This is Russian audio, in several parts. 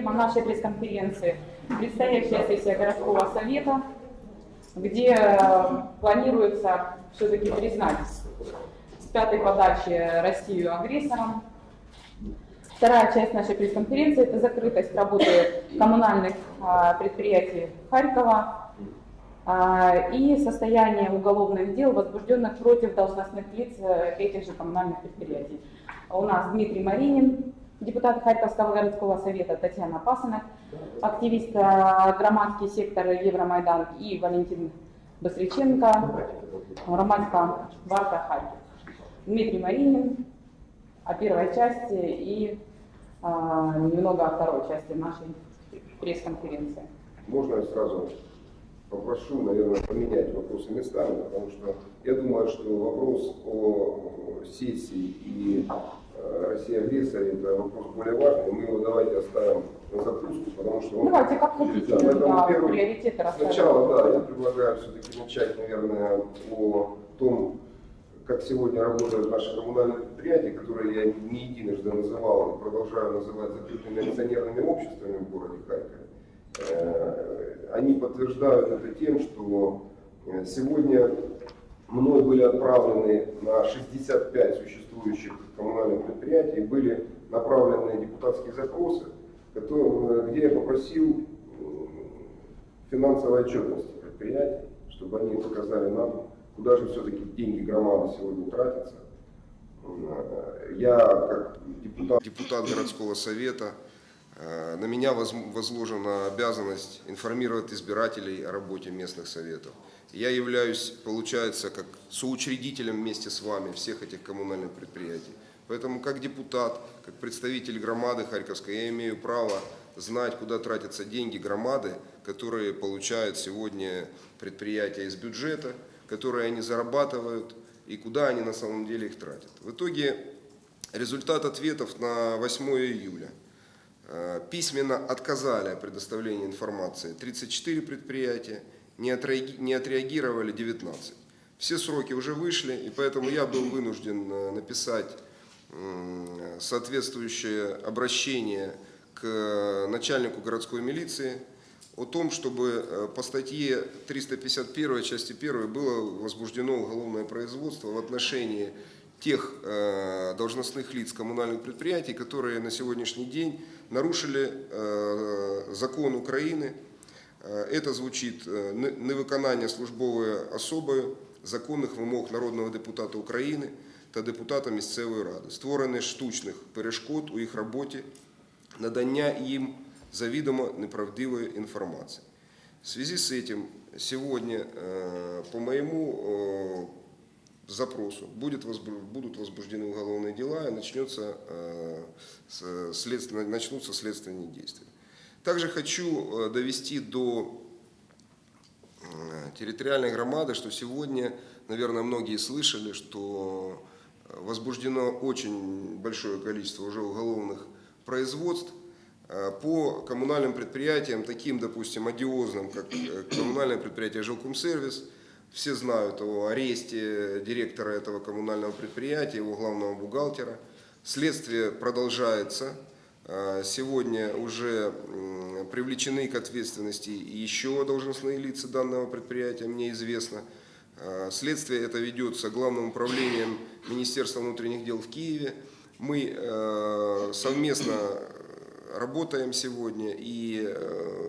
Тема нашей пресс-конференции – предстоящая сессия городского совета, где э, планируется все-таки признать с пятой подачи Россию агрессором. Вторая часть нашей пресс-конференции – это закрытость работы коммунальных а, предприятий Харькова а, и состояние уголовных дел, возбужденных против должностных лиц э, этих же коммунальных предприятий. У нас Дмитрий Маринин, депутат Харьковского городского совета Татьяна Пасынок, активист э, громадский сектор Евромайдан и Валентин Басриченко, громадская варта Харьков. Дмитрий Маринин о первой части и а, немного о второй части нашей пресс-конференции. Можно я сразу попрошу, наверное, поменять вопросы местами, потому что я думаю, что вопрос о сессии и России агрессоре это вопрос более важный. Мы его давайте оставим на закуску, потому что он... Давайте, как хотите, Да, да, первый- приоритеты расставим. Сначала, да, я предлагаю все-таки начать, наверное, о том, как сегодня работают наши коммунальные предприятия, которые я не единожды называл и продолжаю называть закрытыми акционерными обществами в городе Харькове. Э, Они подтверждают это тем, что э, сегодня мной были отправлены на 65 существующих коммунальных предприятий, были направлены депутатские запросы, которые- где я попросил э, финансовой отчетности предприятий, чтобы они показали нам, куда же все-таки деньги громады сегодня тратятся. Э, Я, как депутат, депутат городского совета, э, на меня воз- возложена обязанность информировать избирателей о работе местных советов. Я являюсь, получается, как соучредителем вместе с вами всех этих коммунальных предприятий. Поэтому как депутат, как представитель громады Харьковской, я имею право знать, куда тратятся деньги громады, которые получают сегодня предприятия из бюджета, которые они зарабатывают и куда они на самом деле их тратят. В итоге результат ответов на 8 июля. Э, Письменно отказали о предоставлении информации 34 предприятия, не отреаги- не отреагировали 19. Все сроки уже вышли, и поэтому я был вынужден э, написать соответствующее обращение к начальнику городской милиции о том, чтобы э, по статье 351 части 1 было возбуждено уголовное производство в отношении тех э, должностных лиц коммунальных предприятий, которые на сегодняшний день нарушили э, закон України. Е, Это звучить е, не- невиконання службової особою законних вимог народного депутата України та депутата місцевої ради, створення штучних перешкод у їх роботі, надання їм завідомо неправдивої інформації. В связи с этим сегодня э, по моему э, запросу будет возбу- будут возбуждены уголовные дела и начнется, э, с- следственно- начнутся следственные действия. Также хочу э, довести до э, территориальной громады, что сегодня, наверное, многие слышали, что э, возбуждено очень большое количество уже уголовных производств по коммунальным предприятиям, таким, допустим, одиозным, как коммунальное предприятие «Жилкомсервис». Все знают о аресте директора этого коммунального предприятия, его главного бухгалтера. Следствие продолжается. Э, Сегодня уже привлечены к ответственности еще должностные лица данного предприятия, мне известно. Э, Следствие это ведется Главным управлением Министерства внутренних дел в Киеве. Мы э, совместно работаем сегодня и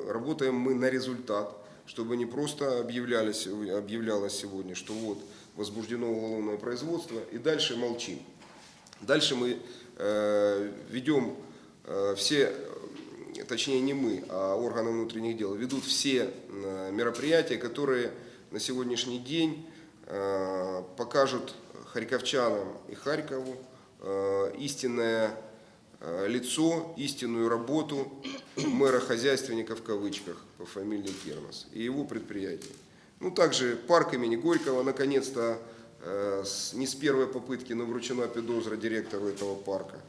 работаем мы на результат, чтобы не просто объявлялось, объявлялось сегодня, что вот возбуждено уголовное производство и дальше молчим. Дальше мы ведем все, э, точнее не мы, а органы внутренних дел, ведут все э, мероприятия, которые на сегодняшний день э, покажут харьковчанам и Харькову э, истинное э, лицо, истинную работу мэра-хозяйственника в кавычках по фамилии Кернос и его предприятия. Ну, также парк имени Горького, наконец-то, э, не с первой попытки, но вручена педозра директору этого парка.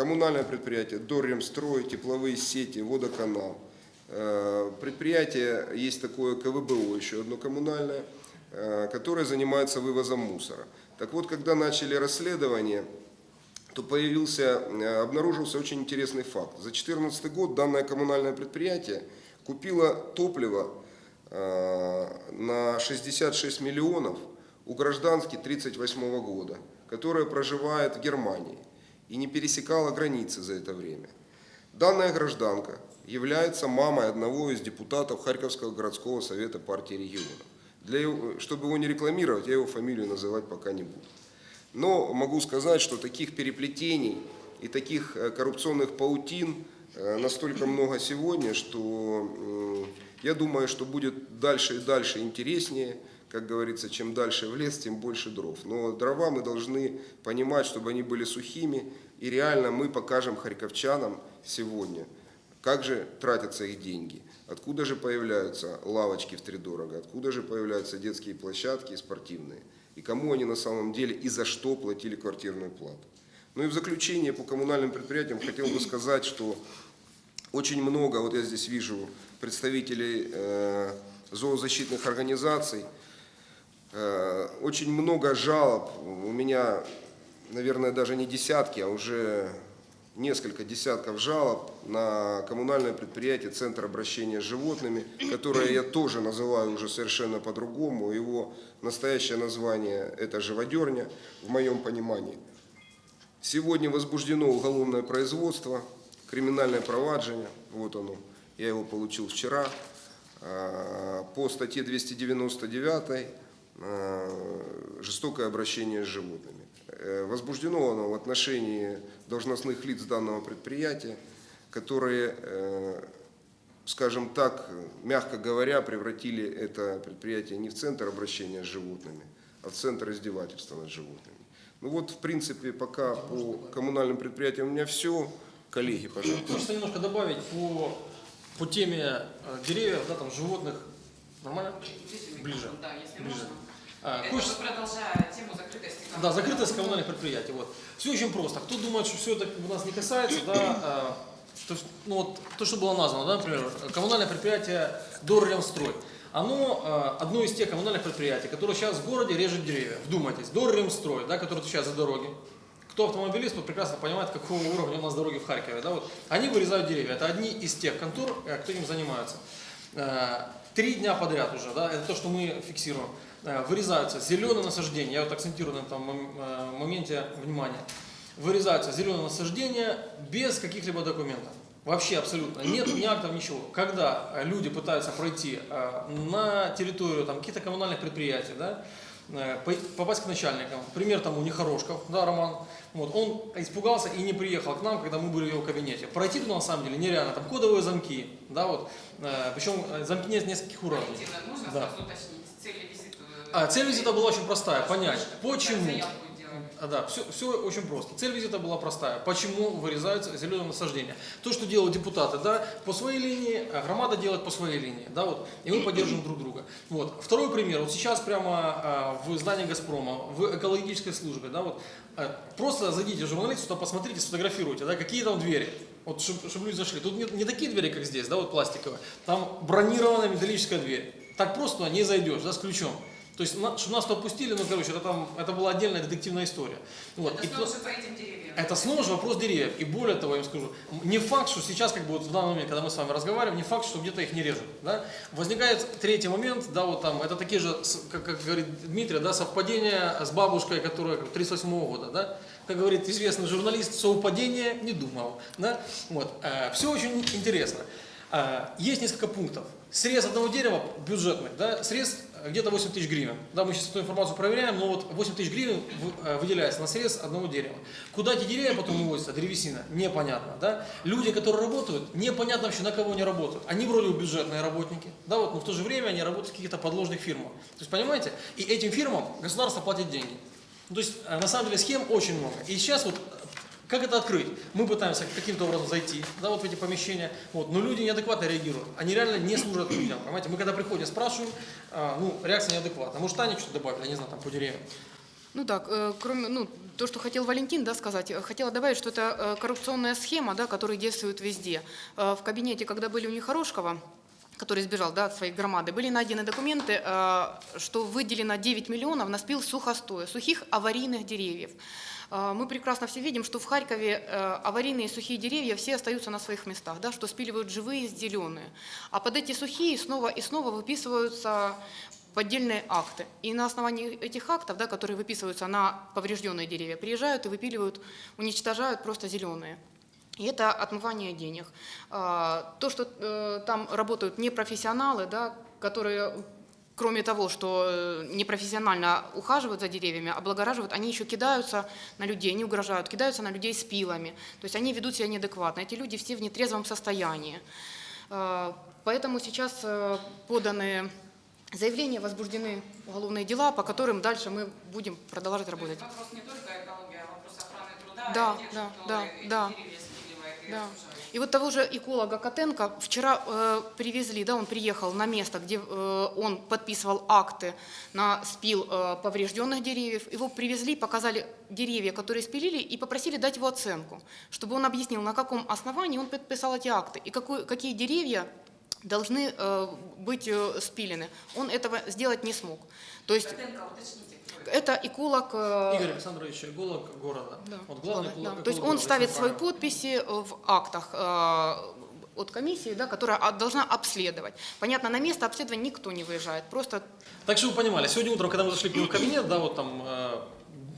Коммунальное предприятие Дорремстрой, тепловые сети, водоканал. Э, Предприятие, есть такое КВБО, еще одно коммунальное, э, которое занимается вывозом мусора. Так вот, когда начали расследование, то появился, э, обнаружился очень интересный факт. За 2014 год данное коммунальное предприятие купило топливо на 66 миллионов у гражданки 1938 года, которая проживает в Германии и не пересекала границы за это время. Данная гражданка является мамой одного из депутатов Харьковского городского совета партии регионов. Для его- чтобы его не рекламировать, я его фамилию называть пока не буду. Но могу сказать, что таких переплетений и таких э, коррупционных паутин э, настолько много сегодня, что м, я думаю, что будет дальше и дальше интереснее. Как говорится, чем дальше в лес, тем больше дров. Но дрова мы должны понимать, чтобы они были сухими. И реально мы покажем харьковчанам сегодня, как же тратятся их деньги, откуда же появляются лавочки в тридорого, откуда же появляются детские площадки и спортивные, и кому они на самом деле и за что платили квартирную плату. Ну и в заключение по коммунальным предприятиям хотел бы сказать, что очень много, вот я здесь вижу представителей э, зоозащитных организаций, Очень много жалоб, у меня, наверное, даже не десятки, а уже несколько десятков жалоб на коммунальное предприятие «Центр обращения с животными», которое я тоже называю уже совершенно по-другому. Его настоящее название – это «Живодерня» в моем понимании. Сегодня возбуждено уголовное производство, криминальное проваджение, вот оно, я его получил вчера, э, по статье 299 э, «Жестокое обращение с животными». Э, Возбуждено оно в отношении должностных лиц данного предприятия, которые, э, скажем так, мягко говоря, превратили это предприятие не в центр обращения с животными, а в центр издевательства над животными. Ну вот, в принципе, пока по коммунальным предприятиям у меня все. Коллеги, пожалуйста. Хочется немножко добавить по, по теме э, деревьев, да, там, животных. Нормально? Ближе. Да, если Ближе. можно. А, Это хочется- продолжая тему закрытости Да, закрытость коммунальных предприятий. Вот. Все очень просто. Кто думает, что все это бы нас не касается, да, э, то, ну, вот, то, что было названо, да, например, коммунальное предприятие Дорремстрой. Оно э, одно из тех коммунальных предприятий, которое сейчас в городе режет деревья. Вдумайтесь, Дорремстрой, да, который отвечает за дороги. Кто автомобилист, тот прекрасно понимает, какого уровня у нас дороги в Харькове. Да, вот. Они вырезают деревья. Это одни из тех контор, э, кто этим занимается. Э, Три дня подряд уже, да, это то, что мы фиксируем. Э, Вырезаются зеленые насаждения, я вот акцентирую на этом э, моменте внимания. Вырезаются зеленые насаждения без каких-либо документов. Вообще абсолютно. Нет ни актов, ничего. Когда люди пытаются пройти э, на территорию каких-то коммунальных предприятий, да, по- попасть к начальникам, пример тому Нехорошков, да, Роман, вот, он испугался и не приехал к нам, когда мы были в его кабинете. Пройти туда на самом деле нереально, там кодовые замки, да, вот, причем замки нет нескольких уровней. Да. А, цель визита была очень простая, понять, почему. А, Да, все, все очень просто. Цель визита была простая. Почему вырезаются зеленые насаждения? То, что делают депутаты, да, по своей линии, а громада делает по своей линии, да, вот, и мы поддерживаем друг друга. Вот. Второй пример. Вот сейчас прямо а, в здании Газпрома, в экологической службе, да, вот, а, просто зайдите, журналисты, туда посмотрите, сфотографируйте, да, какие там двери. Вот, чтобы люди зашли. Тут не, не такие двери, как здесь, да, вот пластиковые. Там бронированная металлическая дверь. Так просто не зайдешь, да, с ключом. То есть, чтобы нас туда пустили, ну, короче, это там, это была отдельная детективная история. Вот. Это И снова же по этим деревьям. это снова же вопрос деревьев. И более того, я вам скажу, не факт, что сейчас, как бы вот в данный момент, когда мы с вами разговариваем, не факт, что где-то их не режут. Да? Возникает третий момент, да, вот там, это такие же, как, как говорит Дмитрий, да, совпадения с бабушкой, которая 38 года, да, как говорит известный журналист, совпадение не думал, да, вот, все очень интересно. Э, есть несколько пунктов. Срез одного дерева бюджетный, да, срез где-то 8 тысяч гривен. Да, мы сейчас эту информацию проверяем, но вот 8 тысяч гривен э, выделяется на срез одного дерева. Куда эти деревья потом увозятся, древесина, непонятно. Да? Люди, которые работают, непонятно вообще на кого они работают. Они вроде бы бюджетные работники, да, вот, но в то же время они работают в каких-то подложных фирмах. То есть, понимаете, и этим фирмам государство платит деньги. Ну, То есть, э, на самом деле, схем очень много. И сейчас вот как это открыть? Мы пытаемся каким-то образом зайти да, вот в эти помещения, вот, но люди неадекватно реагируют. Они реально не служат людям. Понимаете? Мы когда приходим, спрашиваем, а, ну, реакция неадекватна. Может, Таня что-то добавила, я не знаю, там, по деревьям. Ну так, э, кроме, ну, то, что хотел Валентин, да, сказать, э, хотела добавить, что это э, коррупционная схема, да, которая действует везде. Э, В кабинете, когда были у Нехорошкова, который сбежал да, от своей громады, были найдены документы, э, что выделено 9 миллионов на спил сухостоя, сухих аварийных деревьев. Э, Мы прекрасно все видим, что в Харькове э, аварийные сухие деревья все остаются на своих местах, да, что спиливают живые, зеленые. А под эти сухие снова и снова выписываются поддельные акты. И на основании этих актов, да, которые выписываются на поврежденные деревья, приезжают и выпиливают, уничтожают просто зеленые. И это отмывание денег. А, То, что э, там работают непрофессионалы, да, которые, кроме того, что э, непрофессионально ухаживают за деревьями, облагораживают, они еще кидаются на людей, они угрожают, кидаются на людей с пилами. То есть они ведут себя неадекватно. Эти люди все в нетрезвом состоянии. А, Поэтому сейчас э, поданы заявления, возбуждены уголовные дела, по которым дальше мы будем продолжать То есть работать. вопрос не только экология, а вопрос охраны труда, Да, и тех, да, да, да. Да. И вот того же эколога Котенко вчера э, привезли, да, он приехал на место, где э, он подписывал акты на спил э, поврежденных деревьев. Его привезли, показали деревья, которые спилили, и попросили дать его оценку, чтобы он объяснил, на каком основании он подписал эти акты и какой, какие деревья должны э, быть э, спилены. Он этого сделать не смог. То есть Котенко, уточните, это? эколог... э, Игорь Александрович, эколог города. да, Вот главный эколог- да. То есть он ставит свои подписи э, в актах э, от комиссии, да, которая должна обследовать. Понятно, на место обследования никто не выезжает, просто Так что вы понимали, сегодня утром, когда мы зашли к нему в кабинет, да, вот там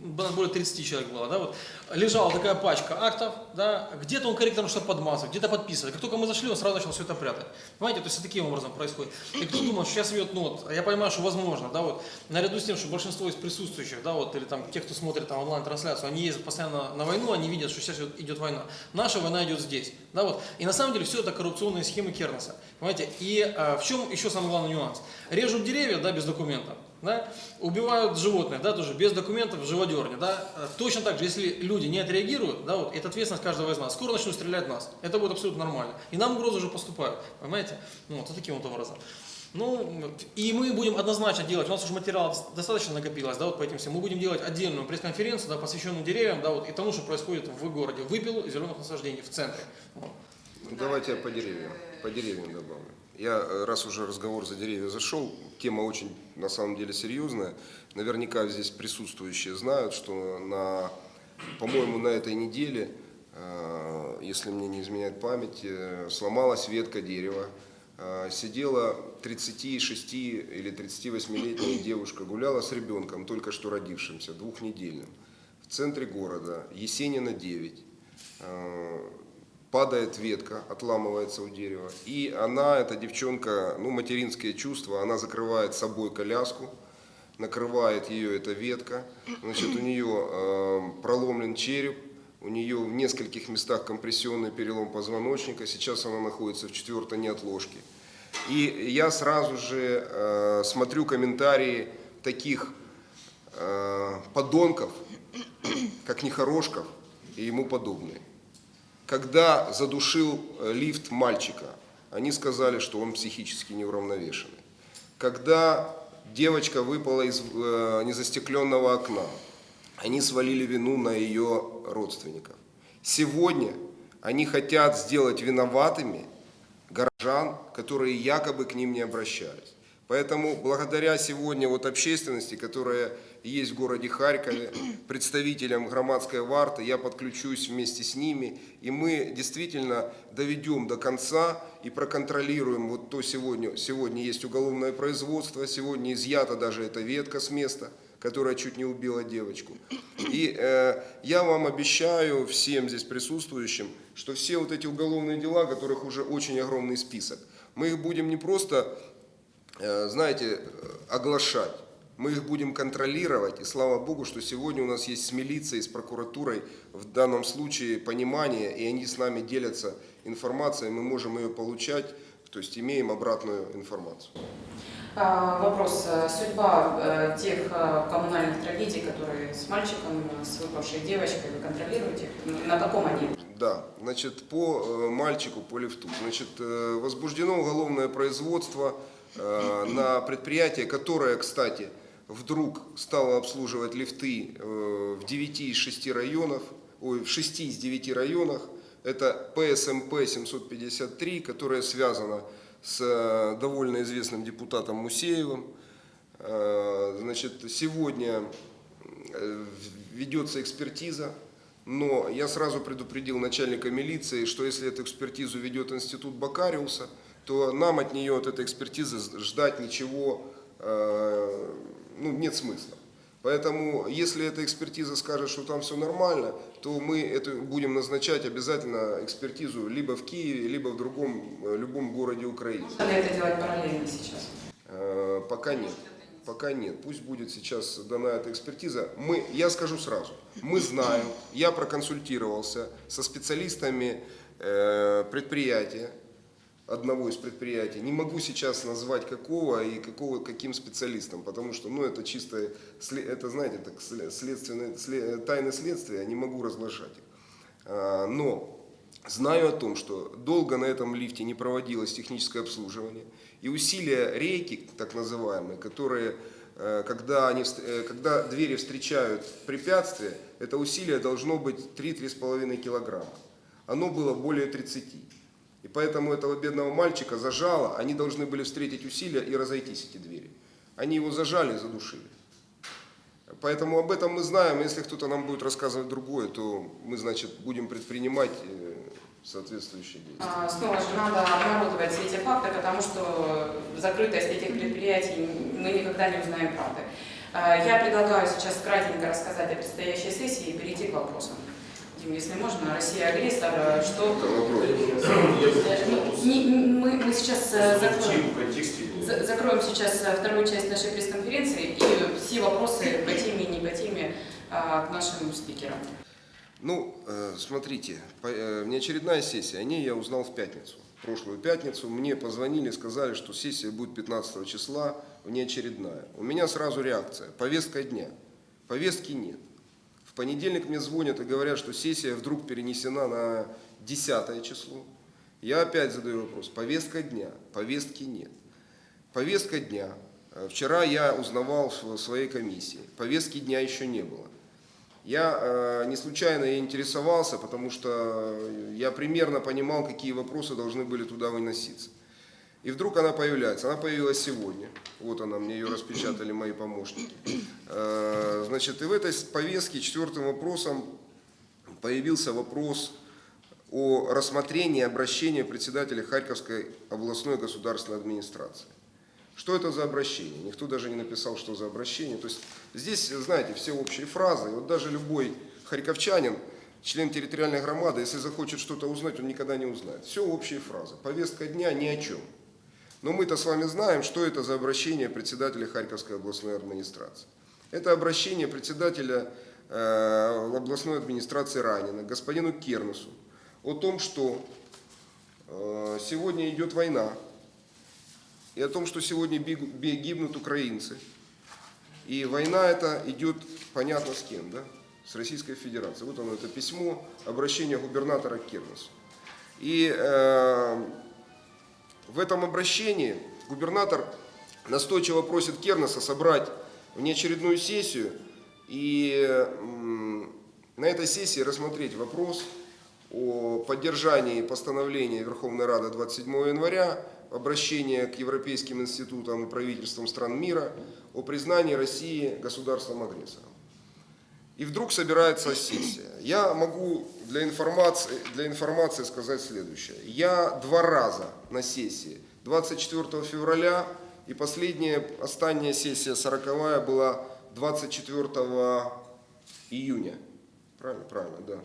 более 30 человек было, да, вот, лежала такая пачка актов, да, где-то он корректором что-то подмазывает, где-то подписывает. Как только мы зашли, он сразу начал все это прятать. Понимаете, то есть таким образом происходит. И кто думал, что сейчас ведет, ну вот, я понимаю, что возможно, да, вот, наряду с тем, что большинство из присутствующих, да, вот, или там тех, кто смотрит там онлайн-трансляцию, они ездят постоянно на войну, они видят, что сейчас идет- идет война. Наша война идет здесь, да, вот. И на самом деле все это коррупционные схемы Кернеса, понимаете. И э, в чем еще самый главный нюанс? Режут деревья, да, без документов, да, убивают животных, да, тоже без документов в живодерне, да. Э, Точно так же, если люди не отреагируют, да, вот, это ответственность каждого из нас. Скоро начнут стрелять в нас. Это будет абсолютно нормально. И нам угрозы уже поступают, понимаете? Ну, вот, вот таким вот образом. Ну, и мы будем однозначно делать, у нас уже материал достаточно накопилось, да, вот по этим всем, мы будем делать отдельную пресс-конференцию, да, посвященную деревьям, да, вот, и тому, что происходит в городе, выпилу и зеленых насаждений в центре. Вот. Ну, Давайте я по деревьям, по деревьям добавлю. Я, э, раз уже разговор за деревья зашел, тема очень, на самом деле, серьезная. Наверняка здесь присутствующие знают, что по-моему, на этой неделе, э, если мне не изменяет память, э, сломалась ветка дерева. Сидела 36 или 38-летняя девушка, гуляла с ребенком, только что родившимся, двухнедельным, в центре города, Есенина 9 падает ветка, отламывается у дерева, и она, эта девчонка, ну, материнские чувства, она закрывает собой коляску, накрывает ее эта ветка, значит, у нее э, проломлен череп, у нее в нескольких местах компрессионный перелом позвоночника, сейчас она находится в четвертой неотложке. И я сразу же э, смотрю комментарии таких э, подонков, как Нехорошков и ему подобные. Когда задушил э, лифт мальчика, они сказали, что он психически неуравновешенный. Когда девочка выпала из э, незастекленного окна, они свалили вину на ее родственников. Сегодня они хотят сделать виноватыми горожан, которые якобы к ним не обращались. Поэтому благодаря сегодня вот общественности, которая есть в городе Харькове, представителям громадской варты, я подключусь вместе с ними, и мы действительно доведем до конца и проконтролируем вот то сегодня, сегодня есть уголовное производство, сегодня изъята даже эта ветка с места, которая чуть не убила девочку. И э, я вам обещаю, всем здесь присутствующим, что все вот эти уголовные дела, которых уже очень огромный список, мы их будем не просто, э, знаете, э, оглашать, мы их будем контролировать, и слава Богу, что сегодня у нас есть с милицией, с прокуратурой в данном случае понимание, и они с нами делятся информацией, мы можем ее получать, то есть имеем обратную информацию. А, Вопрос. э, Судьба э, тех коммунальных трагедий, которые с мальчиком, с выпавшей девочкой, вы контролируете? На каком они? Да, значит, по э, мальчику, по лифту. Значит, э, возбуждено уголовное производство э, на предприятие, которое, кстати, вдруг стало обслуживать лифты э, в 9 из 6 районов, ой, в 6 из 9 районах. Это ПСМП 753, которая связана с э, довольно известным депутатом Мусеевым. Э, Значит, сегодня ведется экспертиза, но я сразу предупредил начальника милиции, что если эту экспертизу ведет институт Бакариуса, то нам от нее, от этой экспертизы ждать ничего ну, нет смысла. Поэтому, если эта экспертиза скажет, что там все нормально, то мы это будем назначать обязательно экспертизу либо в Киеве, либо в другом, э, любом городе Украины. Можно ли это делать параллельно сейчас? Э, Пока нет. Пока нет. Пусть будет сейчас дана эта экспертиза. Мы, я скажу сразу, мы знаем, я проконсультировался со специалистами э, предприятия, одного из предприятий. Не могу сейчас назвать какого и какого, каким специалистом, потому что ну, это чисто, это знаете, так, сле- следственные, сле- тайны следствия, я не могу разглашать их. А, Но Знаю о том, что долго на этом лифте не проводилось техническое обслуживание, и усилия рейки, так называемые, которые, э, когда, они, э, когда двери встречают препятствие, это усилие должно быть 3-3,5 килограмма. Оно было более 30. И поэтому этого бедного мальчика зажало, они должны были встретить усилия и разойтись эти двери. Они его зажали и задушили. Поэтому об этом мы знаем. Если кто-то нам будет рассказывать другое, то мы, значит, будем предпринимать э, соответствующие действия. А, Снова же надо обнародовать все эти факты, потому что закрытость этих предприятий мы никогда не узнаем правды. А, Я предлагаю сейчас кратенько рассказать о предстоящей сессии и перейти к вопросам. Если можно, Россия агрессор, э, что... Это вопрос. Ну, не- Мы мы сейчас э, закроем. Закроем сейчас э, вторую часть нашей пресс-конференции и все вопросы по теме и не по теме а, к нашим спикерам. Ну, э, смотрите, э, внеочередная сессия, о ней я узнал в пятницу. В прошлую пятницу мне позвонили, сказали, что сессия будет 15 числа, внеочередная. У меня сразу реакция, повестка дня. Повестки нет. В понедельник мне звонят и говорят, что сессия вдруг перенесена на 10 число. Я опять задаю вопрос, повестка дня, повестки нет. Повестка дня. Э, Вчера я узнавал в своей комиссии, повестки дня еще не было. Я э, не случайно интересовался, потому что я примерно понимал, какие вопросы должны были туда выноситься. И вдруг она появляется. Она появилась сегодня. Вот она, мне ее распечатали мои помощники. Э, значит, и в этой повестке четвертым вопросом появился вопрос о рассмотрении обращения председателя Харьковской областной государственной администрации. Что это за обращение? Никто даже не написал, что за обращение. То есть здесь, знаете, все общие фразы. Вот даже любой харьковчанин, член территориальной громады, если захочет что-то узнать, он никогда не узнает. Все общие фразы. Повестка дня ни о чем. Но мы-то с вами знаем, что это за обращение председателя Харьковской областной администрации. Это обращение председателя э, областной администрации Ранина, господину Кернесу, о том, что э, сегодня идет война, и о том, что сегодня гибнут украинцы. И война эта идет, понятно, с кем, да? С Российской Федерацией. Вот оно, это письмо, обращение губернатора к Кернесу. И э, в этом обращении губернатор настойчиво просит Кернеса собрать внеочередную сессию и на этой сессии рассмотреть вопрос о поддержании постановления Верховной Рады 27 января, обращение к европейским институтам и правительствам стран мира о признании России государством-агрессором. И вдруг собирается сессия. Я могу для информации, для информации сказать следующее. Я два раза на сессии, 24 февраля и последняя, остання сессия 40 была 24 июня. Правильно? Правильно, да.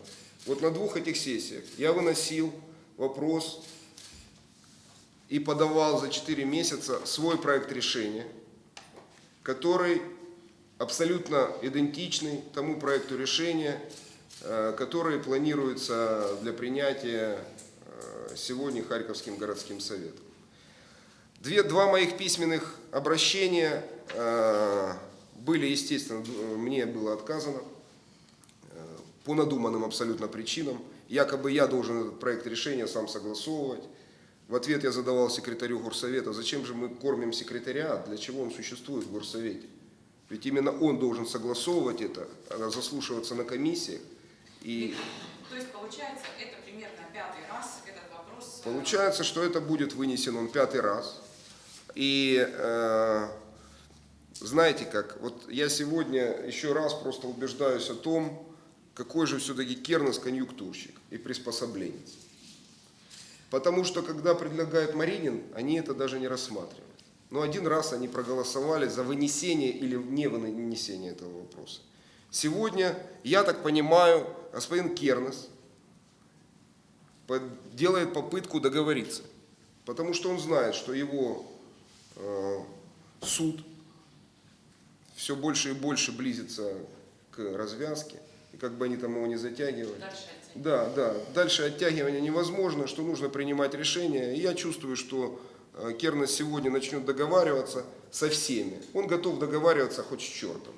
Вот на двух этих сессиях я выносил вопрос и подавал за 4 месяца свой проект решения, который абсолютно идентичный тому проекту решения, э, который планируется для принятия э, сегодня Харьковским городским советом. Две, два моих письменных обращения э, были, естественно, мне было отказано по надуманным абсолютно причинам. Якобы я должен этот проект решения сам согласовывать. В ответ я задавал секретарю горсовета, зачем же мы кормим секретариат, для чего он существует в горсовете. Ведь именно он должен согласовывать это, а заслушиваться на комиссиях. И То есть, получается, это примерно пятый раз этот вопрос... Получается, что это будет вынесен он пятый раз. И э, знаете как, вот я сегодня еще раз просто убеждаюсь о том, какой же все-таки Кернес конъюнктурщик и приспособленец. Потому что когда предлагает Маринин, они это даже не рассматривают. Но один раз они проголосовали за вынесение или не вынесение этого вопроса. Сегодня, я так понимаю, господин Кернес делает попытку договориться. Потому что он знает, что его э, суд все больше и больше близится к развязке. И как бы они там его не затягивали. Дальше. Да, да. Дальше оттягивание невозможно, что нужно принимать решения. И я чувствую, что Кернес сегодня начнет договариваться со всеми. Он готов договариваться хоть с чертом.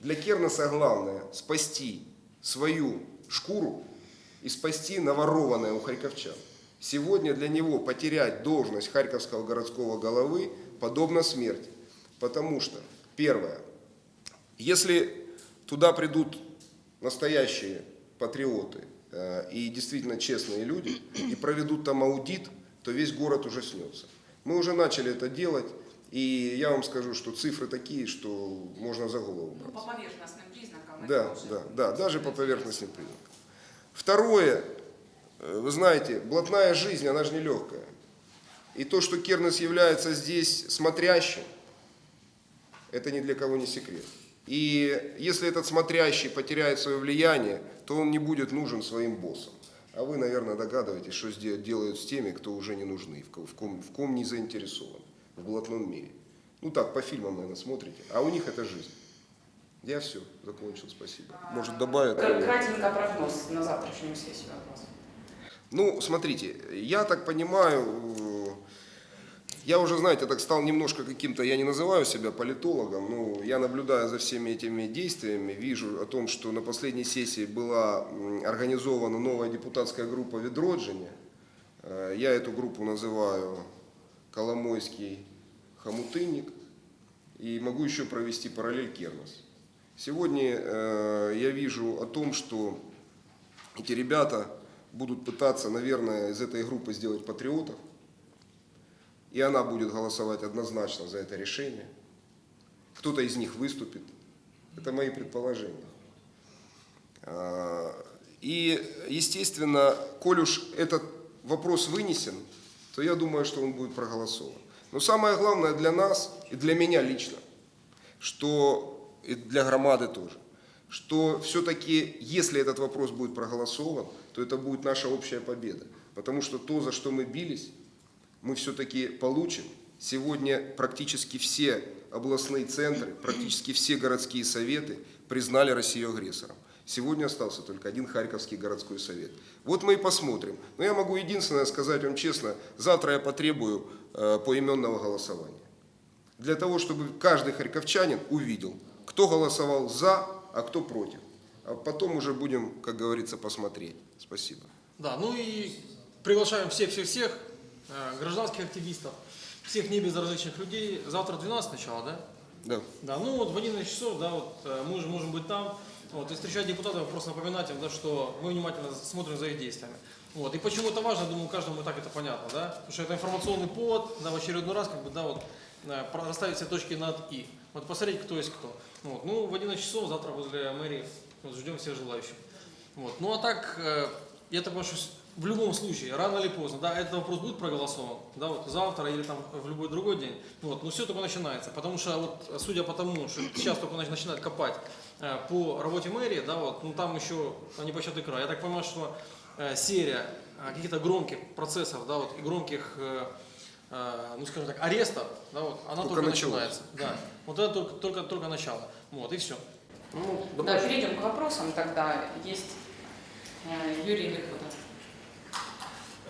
Для Кернеса главное спасти свою шкуру и спасти наворованное у харьковчан. Сегодня для него потерять должность харьковского городского головы подобно смерти. Потому что, первое, если туда придут настоящие патриоты э, и действительно честные люди и проведут там аудит, то весь город ужаснется. Мы уже начали это делать, и я вам скажу, что цифры такие, что можно за голову Ну, брать. по поверхностным признакам. это Да, уже да, да, даже по поверхностным признакам. Второе, э, вы знаете, блатная жизнь, она же не легкая. И то, что Кернес является здесь смотрящим, это ни для кого не секрет. И если этот смотрящий потеряет свое влияние, то он не будет нужен своим боссам. А вы, наверное, догадываетесь, что делают с теми, кто уже не нужны, в ко- в ком, в ком не заинтересован в блатном мире. Ну так, по фильмам, наверное, смотрите. А у них это жизнь. Я все, закончил, спасибо. Может, добавят? Кра- Кратенько прогноз на завтрашнюю сессию от вас. Ну, смотрите, я так понимаю, я уже, знаете, так стал немножко каким-то, я не называю себя политологом, но я наблюдаю за всеми этими действиями, вижу о том, что на последней сессии была организована новая депутатская группа «Ведроджине». Э, Я эту группу называю «Коломойский хомутынник» и могу еще провести параллель Кернес. Сегодня э, я вижу о том, что эти ребята будут пытаться, наверное, из этой группы сделать патриотов. И она будет голосовать однозначно за это решение. Кто-то из них выступит. Это мои предположения. А, И, естественно, коль уж этот вопрос вынесен, то я думаю, что он будет проголосован. Но самое главное для нас и для меня лично, что и для громады тоже, что все-таки, если этот вопрос будет проголосован, то это будет наша общая победа. Потому что то, за что мы бились, мы все-таки получим. Сегодня практически все областные центры, практически все городские советы признали Россию агрессором. Сегодня остался только один Харьковский городской совет. Вот мы и посмотрим. Но я могу единственное сказать вам честно, завтра я потребую э, поименного голосования. Для того, чтобы каждый харьковчанин увидел, кто голосовал за, а кто против. А потом уже будем, как говорится, посмотреть. Спасибо. Да, ну и приглашаем всех-всех-всех, гражданских активистов, всех небезразличных людей. Завтра 12 начало, да? Да. Да, ну вот в 11 часов, да, вот э, мы уже можем быть там. Вот, и встречать депутатов, просто напоминать им, да, что мы внимательно смотрим за их действиями. Вот. И почему это важно, думаю, каждому и так это понятно, да? Потому что это информационный повод, да, в очередной раз, как бы, да, вот, э, расставить все точки над «и». Вот посмотреть, кто есть кто. Вот. Ну, в 11 часов завтра возле мэрии вот, ждем всех желающих. Вот. Ну, а так, э, я так понимаю, что в любом случае, рано или поздно, да, этот вопрос будет проголосован, да, вот завтра или там в любой другой день, вот, но все только начинается, потому что вот, судя по тому, что сейчас только нач- начинают копать э, по работе мэрии, да, вот, ну там еще непочатый край, я так понимаю, что э, серия э, каких-то громких процессов, да, вот, и громких, э, э, ну, скажем так, арестов, да, вот, она Только только, начинается, да, вот это только, только, только начало, вот, и все. Ну, Да, перейдем к вопросам тогда. Есть э, Юрий Лихуда.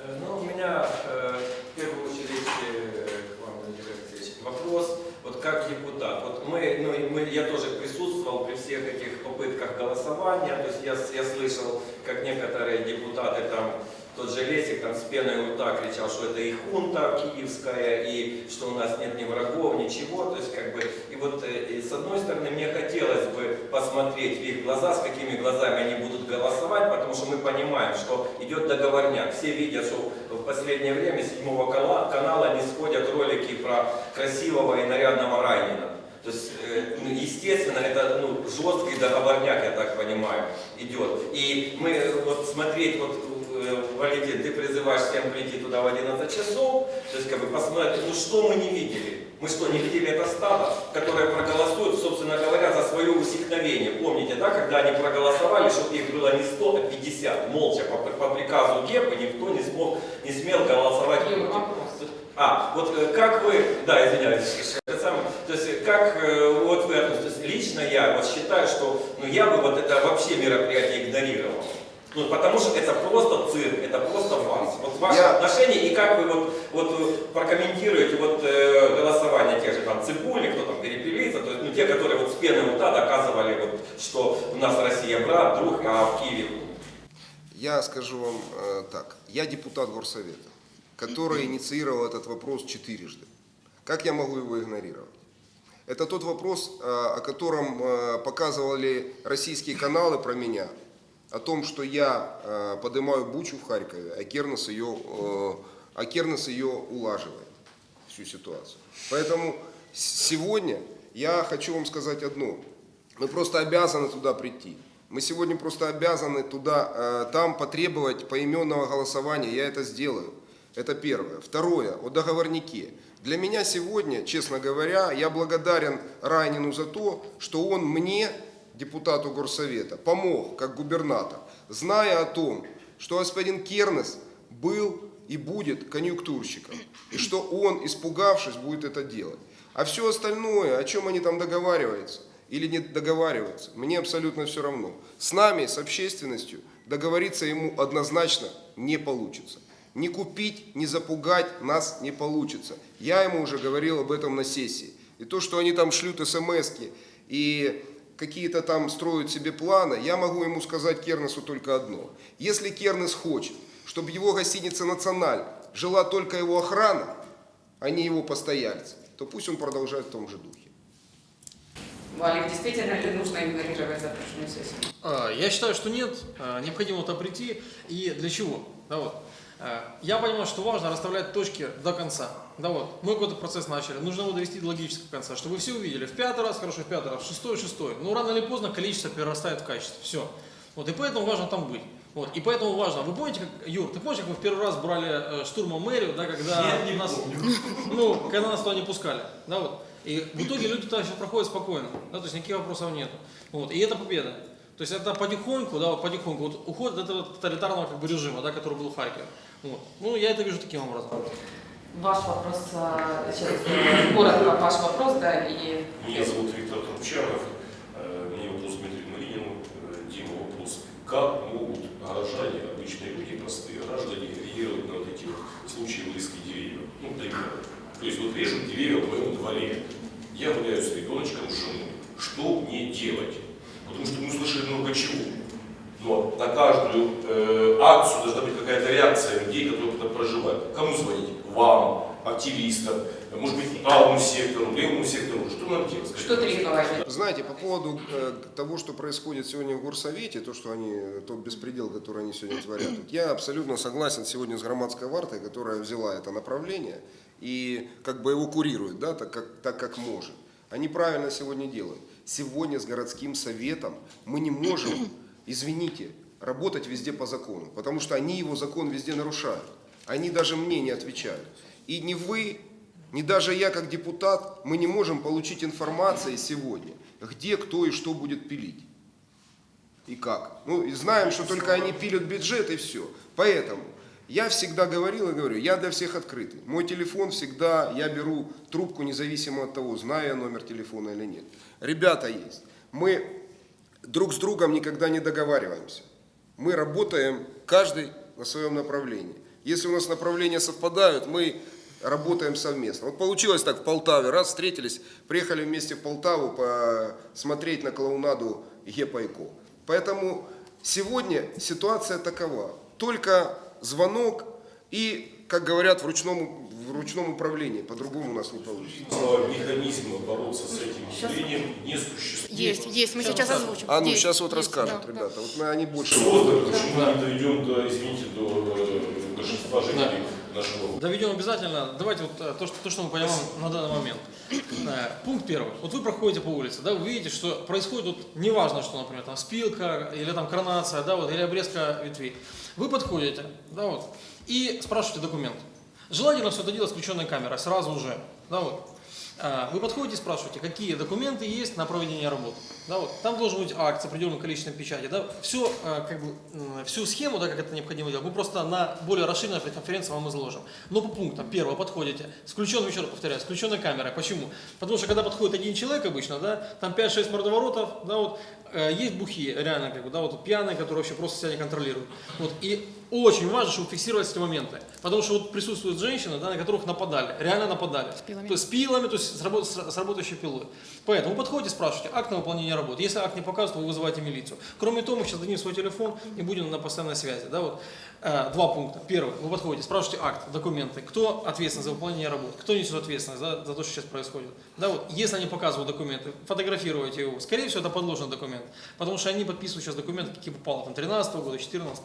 Э, Ну, у меня э, в первую очередь э, к вам, Алексеевич, вопрос, вот как депутат. Вот мы, ну, мы, я тоже присутствовал при всех этих попытках голосования, то есть я, я слышал, как некоторые депутаты там, тот же Лесик там с пеной у рта кричал, что это и хунта киевская, и что у нас нет ни врагов, ничего, то есть как бы, и вот э, и с одной стороны мне хотелось бы посмотреть в их глаза, с какими глазами они будут голосовать, потому что мы понимаем, что идет договорняк, все видят, что в последнее время седьмого канала не сходят ролики про красивого и нарядного Райнина. То есть, э, ну, естественно, это ну, жесткий договорняк, я так понимаю, идет. И мы э, вот смотреть, вот, э, Валентин, ты призываешь всем прийти туда в 11 часов, то есть как бы посмотреть, ну что мы не видели? Мы что, не видели это стадо, которое проголосует, собственно говоря, за свое усекновение? Помните, да, когда они проголосовали, чтобы их было не 100, а 50, молча, по, по приказу ГЕПа никто не, смог, не смел голосовать против. А, вот э, как вы, да, извиняюсь, это самое, то есть э, как вот вы относитесь, лично я вот считаю, что ну, я бы вот это вообще мероприятие игнорировал. Ну, потому что это просто цирк, это просто фарс. Вот ваше Я- отношение и как вы вот, вот э, прокомментируете вот э, голосование тех же там Цибули, кто там перепелится, то есть ну, те, которые вот с пены у рта доказывали, вот, что у нас Россия брат, друг, а в Киеве Я скажу вам э, так. Я депутат горсовета, который инициировал этот вопрос четырежды. Как я могу его игнорировать? Это тот вопрос, э, о котором э, показывали российские каналы про меня, о том, что я э, поднимаю бучу в Харькове, а Кернес ее, э, а Кернес ее улаживает, всю ситуацию. Поэтому сегодня я хочу вам сказать одно. Мы просто обязаны туда прийти. Мы сегодня просто обязаны туда, э, там потребовать поименного голосования. Я это сделаю. Это первое. Второе, о договорнике. Для меня сегодня, честно говоря, я благодарен Райнину за то, что он мне, депутату горсовета, помог как губернатор, зная о том, что господин Кернес был и будет конъюнктурщиком, и что он, испугавшись, будет это делать. А все остальное, о чем они там договариваются или не договариваются, мне абсолютно все равно. С нами, с общественностью, договориться ему однозначно не получится. Не купить, не запугать нас не получится. Я ему уже говорил об этом на сессии. И то, что они там шлют смс и какие-то там строят себе планы, я могу ему сказать Кернесу только одно. Если Кернес хочет, чтобы его гостиница «Националь» жила только его охрана, а не его постояльцы, то пусть он продолжает в том же духе. Валик, действительно ли нужно игнорировать запрошенную сессию? А, Я считаю, что нет, А, необходимо туда прийти. И для чего? Да вот. А, Я понимаю, что важно расставлять точки до конца. Да вот, мы какой-то процесс начали, нужно его довести до логического конца, чтобы все увидели. В пятый раз, хорошо, в пятый раз, в шестой, в шестой. Но рано или поздно количество перерастает в качество. Все. Вот, и поэтому важно там быть. Вот, и поэтому важно. Вы помните, как, Юр, ты помнишь, как мы в первый раз брали э, штурмом мэрию, да, когда нас, ну, когда нас туда не пускали, да, вот. И в итоге люди туда сейчас проходят спокойно, да, то есть никаких вопросов нет. Вот, и это победа. То есть это потихоньку, да, вот потихоньку, вот уход от этого тоталитарного как бы режима, да, который был в Харькове. Вот. Ну, я это вижу таким образом. Ваш вопрос, а, сейчас э, коротко ваш вопрос, да, и Меня зовут Виктор Трубчанов. Э, У меня вопрос Дмитрию Маринину. Э, Дима, вопрос. Как могут горожане, обычные люди, простые граждане, реагировать на вот эти вот случаи вырезки деревьев? Ну, пример. То есть вот режут деревья в моем дворе. Я гуляю с ребеночком, с женой. Что мне делать? Потому что мы слышали много чего. Но на каждую э, реакция людей, которые туда проживают. Кому звонить? Вам, активистам, может быть, правому сектору, левому сектору. Что нам делать? Что требовать? Знаете, по поводу э, того, что происходит сегодня в Горсовете, то, что они, тот беспредел, который они сегодня творят, я абсолютно согласен сегодня с громадской вартой, которая взяла это направление и как бы его курирует, да, так как, так как может. Они правильно сегодня делают. Сегодня с городским советом мы не можем, извините, работать везде по закону, потому что они его закон везде нарушают. Они даже мне не отвечают. И не вы, ни даже я как депутат, мы не можем получить информации сегодня, где, кто и что будет пилить. И как. Ну, и знаем, что только они пилят бюджет и все. Поэтому я всегда говорил и говорю, я для всех открытый. Мой телефон всегда, я беру трубку независимо от того, знаю я номер телефона или нет. Ребята есть. Мы друг с другом никогда не договариваемся. Мы работаем каждый на своем направлении. Если у нас направления совпадают, мы работаем совместно. Вот получилось так в Полтаве, раз встретились, приехали вместе в Полтаву посмотреть на клоунаду Гепайко. Поэтому сегодня ситуация такова. Только звонок и, как говорят, в ручном, в ручном управлении. По-другому у нас не получится. Но механизма бороться с этим явлением не существует. Есть, есть, мы сейчас озвучим. А ну Есть, сейчас вот есть, расскажут, да, да. ребята. Вот мы- они больше... Создано, почему мы не дойдем до, извините, до э, большинства жителей нашего Доведем обязательно. Давайте вот э, то, что, то, что мы понимаем на данный момент. Э, Пункт первый. Вот вы проходите по улице, да, вы видите, что происходит, вот, неважно, что, например, там спилка или там коронация, да, вот, или обрезка ветвей. Вы подходите, да, вот, и спрашиваете документ. Желательно все это делать с включенной камерой, сразу же, да, вот. А, Вы подходите и спрашиваете, какие документы есть на проведение работ. Да, вот. Там должен быть акт с определенным количеством печати. Да. Все, как бы, всю схему, да, как это необходимо делать, мы просто на более расширенной конференции вам изложим. Но по пунктам. Первое, подходите. С включенной, еще раз повторяю, с включенной камерой. Почему? Потому что когда подходит один человек обычно, да, там 5-6 мордоворотов, да, вот, есть бухи, реально, как бы, да, вот пьяные, которые вообще просто себя не контролируют. Вот, и очень важно, чтобы фиксировать эти моменты. Потому что вот присутствуют женщины, да, на которых нападали, реально нападали. С пилами. То есть с пилами, то есть с, работ- с- работающей пилой. Поэтому вы подходите, спрашиваете акт на выполнение работы. Если акт не показывает, вы вызываете милицию. Кроме того, мы сейчас дадим свой телефон и будем на постоянной связи. Да, вот. Э, Два пункта. Первый. Вы подходите, спрашиваете акт, документы. Кто ответственен за выполнение работы? Кто несет ответственность за, за то, что сейчас происходит? Да, вот. Если они показывают документы, фотографируйте его. Скорее всего, это подложный документ. Потому что они подписывают сейчас документы, какие попало, там, 13 года, 14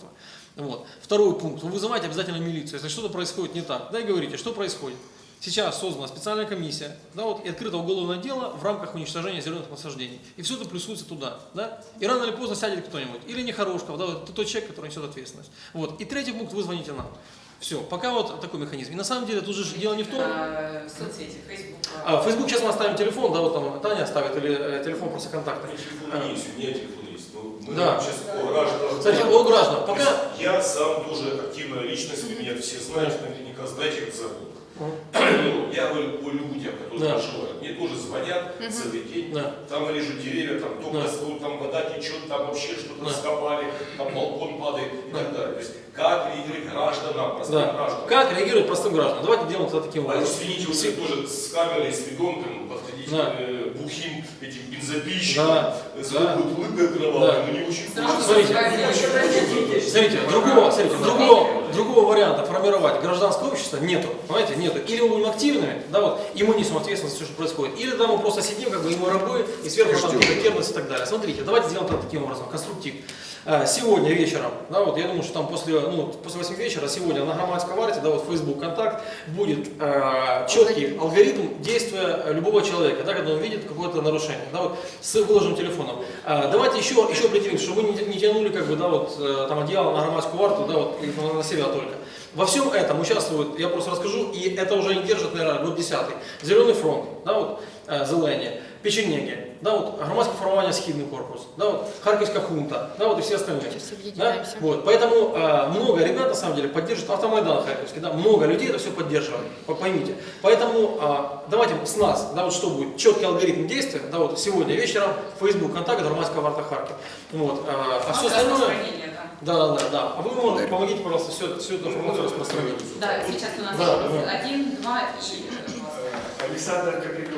вот. Второй пункт. Вы вызываете обязательно милицию, если что-то происходит не так. Да и говорите, что происходит. Сейчас создана специальная комиссия, да, вот, и открыто уголовное дело в рамках уничтожения зеленых насаждений. И все это плюсуется туда. Да? И рано или поздно сядет кто-нибудь. Или Нехорошков, да, вот, тот человек, который несет ответственность. Вот. И третий пункт, вы звоните нам. Все, пока вот такой механизм. И на самом деле тут же дело не в том, А, соцсети, Facebook. а, в Facebook сейчас мы оставим телефон, да, вот там Таня оставит, или э, телефон просто меня телефон есть, у меня телефон есть. но мы Да. сейчас о гражданах. Кстати, о гражданах, пока... Я сам тоже активная личность, вы меня все знаете, наверняка знаете, как зовут. Ну, Я говорю о людях, которые Да. проживают. Мне тоже звонят целый день, Да. там режут деревья, там только Да. свою, там вода течет, там вообще что-то Да. раскопали, там балкон падает и так далее. То есть как реагировать гражданам, простым Да. гражданам. Как реагировать простым гражданам? Давайте делаем это таким А образом. извините, вот вы тоже с камерой, с ведомком подходите Да. к э, бухим этим бензопильщикам, Да. с Да. улыбкой кровавой, Да. но не очень Смотрите, Смотрите, другого, смотрите, другого, другого варианта формировать гражданское общество нету, понимаете, нету. Или мы будем активными, да, вот, и мы несем ответственность за все, что происходит, или да, мы просто сидим, как бы, и мы рабы, и сверху там какие-то кернес и так далее. Смотрите, давайте сделаем это таким образом, конструктив. Э, Сегодня вечером, да, вот я думаю, что там после, ну, после 8 вечера, сегодня на громадской варте, да, вот Facebook контакт, будет э, четкий алгоритм действия любого человека, да, когда он видит какое-то нарушение, да, вот, с выложенным телефоном. Э, давайте еще, еще определимся, чтобы мы не, не тянули, как бы, да, вот, э, там, одеяло на громадскую варту, да, вот, и на- себя только. Во всем этом участвуют, я просто расскажу, и это уже не держит, наверное, год десятый. Зеленый фронт, да, вот, э, Зелені, Печенеги, да, вот, громадское формирование Східний корпус, да, вот, Харьковская хунта, да, вот, и все остальные. Сейчас Да? Вот, поэтому э, много ребят на самом деле поддерживают автомайдан Харьковский, да, много людей это все поддерживают, по- поймите. Поэтому э, давайте с нас, да, вот что будет, четкий алгоритм действия, да, вот сегодня вечером, Facebook, контакт, Громадская варта Харьков. Вот, э, а все остальное, Распространение, да. да, да, да, да. А вы можете, помогите, пожалуйста, всю, всю эту информацию распространить. Да, сейчас у нас Да, один, два и э. Александр. Э,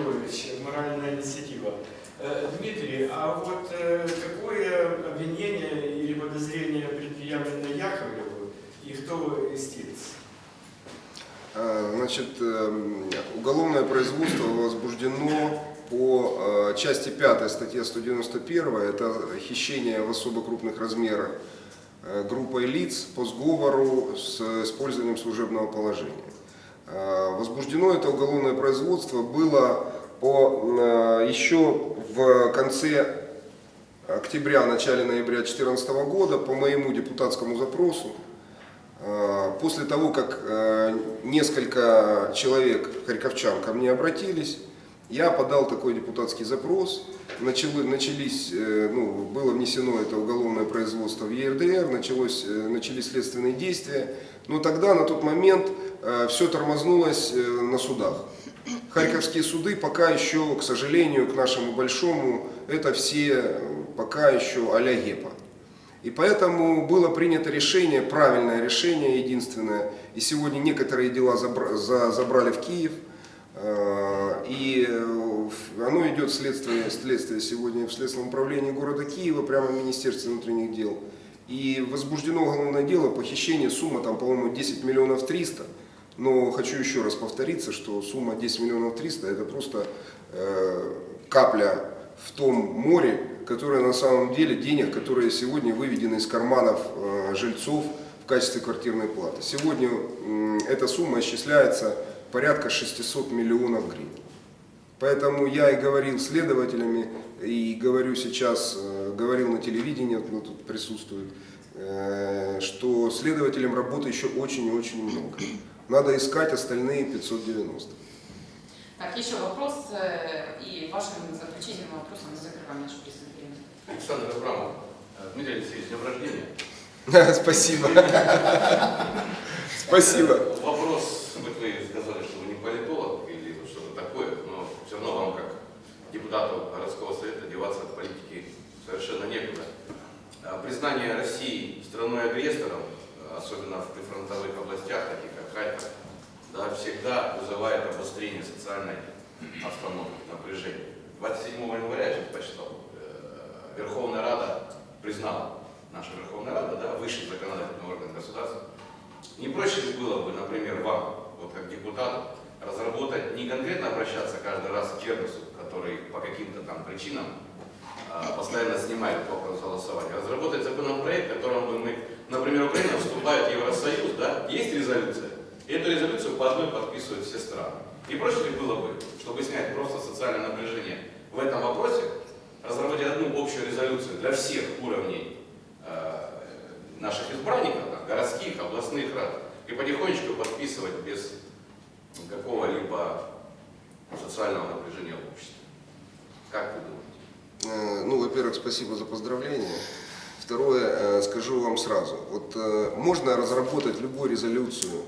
Дмитрий, а вот э, какое обвинение или подозрение предъявлено Яковлеву и кто истец? А, Значит, эм, уголовное производство возбуждено по э, части 5 статье 191, это хищение в особо крупных размерах э, группой лиц по сговору с использованием служебного положения. Э, Возбуждено это уголовное производство было по, э, еще в конце октября, начале ноября 2014 года по моему депутатскому запросу Э, После того, как э, несколько человек, харьковчан, ко мне обратились, я подал такой депутатский запрос, Начали- начались, ну, было внесено это уголовное производство в ЕРДР, началось, начались следственные действия, но тогда, на тот момент, все тормознулось на судах. Харьковские суды пока еще, к сожалению, к нашему большому, это все э, пока еще а-ля ГЕПа. И поэтому было принято решение, правильное решение, единственное. И сегодня некоторые дела забра- за- забрали в Киев. Э, И э, оно идет следствие, следствие сегодня в Следственном управлении города Киева, прямо в Министерстве внутренних дел. И возбуждено уголовное дело, похищение, сумма там, по-моему, 10 миллионов 300. Но хочу еще раз повториться, что сумма 10 миллионов 300 это просто э, капля в том море, которое на самом деле денег, которые сегодня выведены из карманов э, жильцов в качестве квартирной платы. Сегодня м, эта сумма исчисляется порядка 600 миллионов гривен. Поэтому я и говорил следователями, и говорю сейчас, э, говорил на телевидении, вот тут присутствует, э, что следователям работы еще очень и очень много. Надо искать остальные 590. Так, еще вопрос, э, и вашим заключительным вопросом мы закрываем наше преступление. Александр Абрамов. Э, Дмитрий Алексеевич, с днем рождения. Спасибо. Спасибо. Вопрос, вот вы сказали, что вы не политолог или что-то такое, но все равно вам как депутату городского совета деваться от политики совершенно некуда. А Признание России страной-агрессором, э, особенно в прифронтовых областях, таких как Харьков, да, всегда вызывает обострение социальной обстановки, напряжения. 27 января, я тут почитал, э, Верховная Рада признала, наша Верховная Рада, да, высший законодательный орган государства, не проще ли было бы, например, вам, вот как депутату, разработать, не конкретно обращаться каждый раз к Кернесу, который по каким-то там причинам а, постоянно снимает вопрос голосования, разработать законопроект, которым бы мы, например, Украина вступает в Евросоюз, да, есть резолюция, и эту резолюцию по одной подписывают все страны. Не проще ли было бы, чтобы снять просто социальное напряжение в этом вопросе, разработать одну общую резолюцию для всех уровней э, наших избранников, там, городских, областных рад, и потихонечку подписывать без какого-либо социального напряжения в обществе. Как вы думаете? Э, Ну, во-первых, спасибо за поздравления. Второе, э, скажу вам сразу. Вот э, можно разработать любую резолюцию,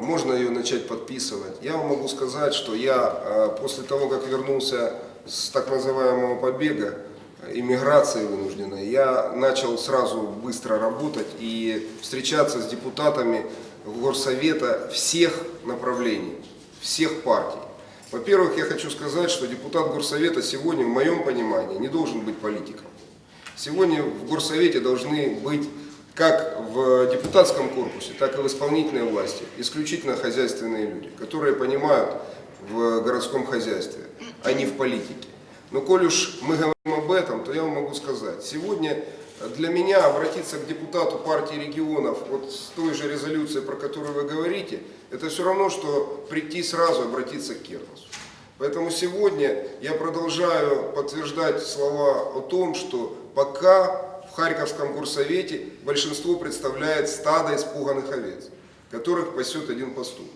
можно ее начать подписывать. Я вам могу сказать, что я э, после того, как вернулся с так называемого побега, э, иммиграции вынужденной, я начал сразу быстро работать и встречаться с депутатами Горсовета всех направлений, всех партий. Во-первых, я хочу сказать, что депутат Горсовета сегодня, в моем понимании, не должен быть политиком. Сегодня в Горсовете должны быть как в депутатском корпусе, так и в исполнительной власти исключительно хозяйственные люди, которые понимают в городском хозяйстве, а не в политике. Но коль уж мы говорим об этом, то я вам могу сказать, сегодня для меня обратиться к депутату партии регионов вот с той же резолюцией, про которую вы говорите, это все равно, что прийти сразу обратиться к Кернесу. Поэтому сегодня я продолжаю подтверждать слова о том, что пока Харьковском горсовете большинство представляет стадо испуганных овец, которых пасет один пастух.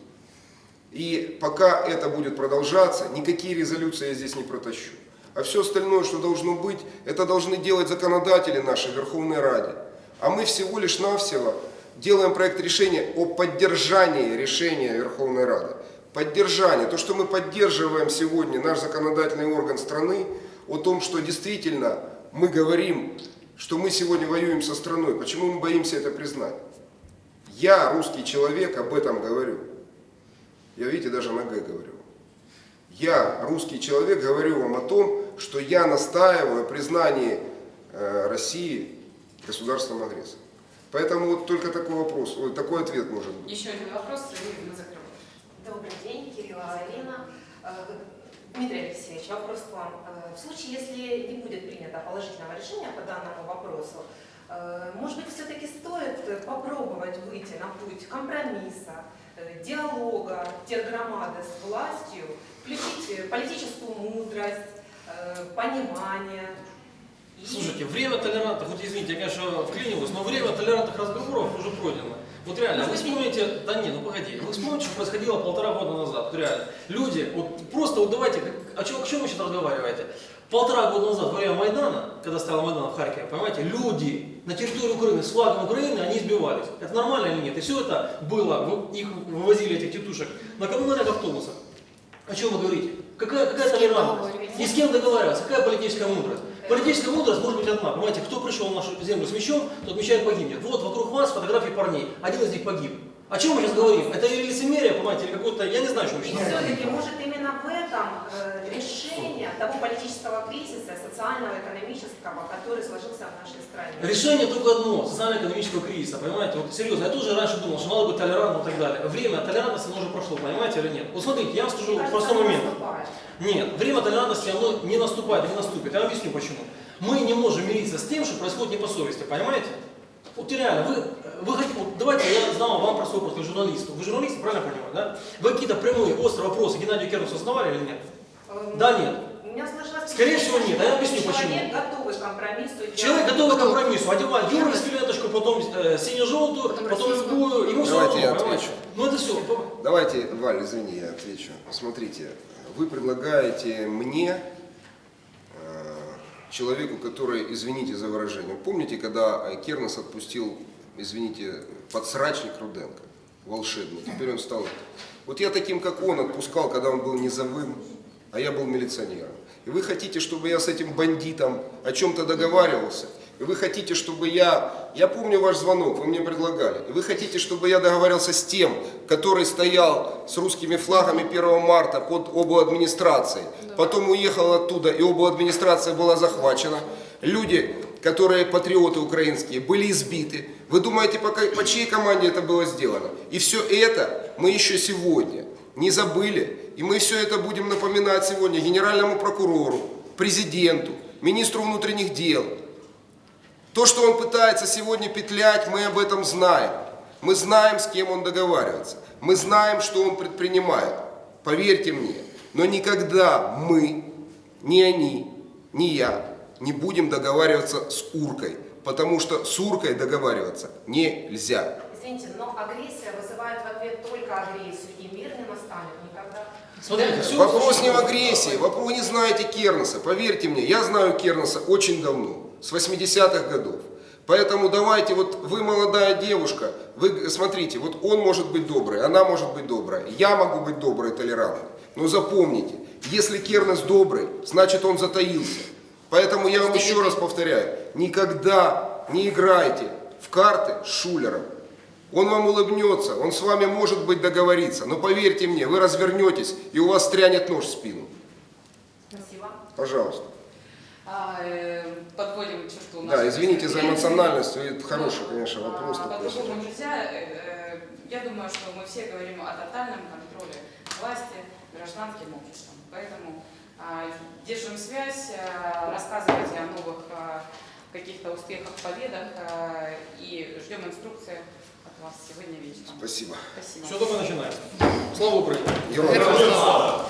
И пока это будет продолжаться, никакие резолюции я здесь не протащу. А все остальное, что должно быть, это должны делать законодатели нашей Верховной Раде. А мы всего лишь навсего делаем проект решения о поддержании решения Верховной Рады. Поддержание, то, что мы поддерживаем сегодня наш законодательный орган страны, о том, что действительно мы говорим, что мы сегодня воюем со страной. Почему мы боимся это признать? Я, русский человек, об этом говорю. Я, видите, даже на «г» говорю. Я, русский человек, говорю вам о том, что я настаиваю о признании э, России государством агрессором. Поэтому вот только такой вопрос, ой, такой ответ может быть. Еще один вопрос, и мы закрываем. Добрый день, Кирилла Арина. Э, Дмитрий Алексеевич, вопрос к вам. Э, В случае, если не будет принято положительного решения по данному вопросу, э, может быть, все-таки стоит попробовать выйти на путь компромисса, э, диалога тергромады с властью, включить политическую мудрость, э, понимание. Слушайте, время толерантных, вот извините, я, конечно, вклиниваюсь, но время толерантных разговоров уже пройдено. Вот реально, вы вспомните, да не, ну погоди, вы вспомните, что происходило полтора года назад, вот реально. Люди, вот просто вот давайте, о чем, о чем вы сейчас разговариваете? Полтора года назад, во время Майдана, когда стоял Майдан в Харькове, понимаете, люди на территории Украины с флагом Украины, они избивались. Это нормально или нет? И все это было, их вывозили, этих тетушек, на коммунальных автобусах. О чем вы говорите? Какая, какая толерантность? И с кем договариваться? Какая политическая мудрость? Политическая мудрость может быть одна. Понимаете, кто пришел в нашу землю с мечом, тот меча и погибнет. Вот вокруг вас фотографии парней. Один из них погиб. О чем мы сейчас говорим? Это или лицемерие, понимаете, или какое-то, я не знаю, что мы сейчас говорим. все-таки, может, именно в этом э, решение того политического кризиса, социального, экономического, который сложился в нашей стране. Решение только одно, социально-экономического кризиса, понимаете, вот серьезно, я тоже раньше думал, что надо быть толерантным и так далее. Время толерантности оно уже прошло, понимаете или нет? Вот смотрите, я вам скажу Мне простой момент. наступает. Нет, время толерантности оно не наступает, не наступит. Я вам объясню почему. Мы не можем мириться с тем, что происходит не по совести, понимаете? Вот реально, вы, вы хотите, вот давайте я знал вам простой вопрос, как журналисту. Вы журналисты, правильно понимаю, да? Вы какие-то прямые, острые вопросы Геннадию Кернусу задавали или нет? Эм, Да, нет. У меня сложилось Скорее всего, нет, а я объясню, почему. Человек готовый к компромиссу. Человек готовый к компромиссу, одевает юргенскую ленточку, потом э, сине-желтую, Потом потом любую, ему все Давайте равно, я отвечу. Ну это все. Давайте, Валь, извини, я отвечу. Смотрите, вы предлагаете мне, человеку, который, извините за выражение, помните, когда э, Кернес отпустил, извините, подсрачник Руденко, волшебный, теперь он стал... Вот я таким, как он, отпускал, когда он был низовым, а я был милиционером. И вы хотите, чтобы я с этим бандитом о чем-то договаривался? И вы хотите, чтобы я... Я помню ваш звонок, вы мне предлагали. И вы хотите, чтобы я договаривался с тем, который стоял с русскими флагами 1 марта под обладминистрацией. Потом уехал оттуда, и обладминистрация была захвачена. Люди, которые патриоты украинские, были избиты. Вы думаете, по, по чьей команде это было сделано? И все это мы еще сегодня не забыли. И мы все это будем напоминать сегодня генеральному прокурору, президенту, министру внутренних дел. То, что он пытается сегодня петлять, мы об этом знаем. Мы знаем, с кем он договаривается. Мы знаем, что он предпринимает. Поверьте мне. Но никогда мы, ни они, ни я не будем договариваться с Уркой. Потому что с Уркой договариваться нельзя. Извините, но агрессия вызывает в ответ только агрессию, и мир не настанет никогда. Смотрите, все Вопрос не в агрессии, вопрос вы не знаете Кернеса. Поверьте мне, я знаю Кернеса очень давно, с 80-х годов. Поэтому давайте, вот вы молодая девушка, вы смотрите, вот он может быть добрый, она может быть добрая, я могу быть доброй, толерантной. Но запомните, если Кернес добрый, значит он затаился. Поэтому я вам еще раз повторяю, никогда не играйте в карты с шулером. Он вам улыбнется, он с вами может быть договориться, но поверьте мне, вы развернетесь и у вас стрянет нож в спину. Спасибо. Пожалуйста. А, э, подводим черту. Да, извините за эмоциональность, это хороший, конечно, вопрос А, такой. По-другому нельзя. Э, э, Я думаю, что мы все говорим о тотальном контроле власти гражданским обществом. Поэтому а, держим связь, рассказывайте о новых а, каких-то успехах, победах и ждем инструкции от вас сегодня вечером. Спасибо. Спасибо. Все только начинается. Слава Украине! Героям слава.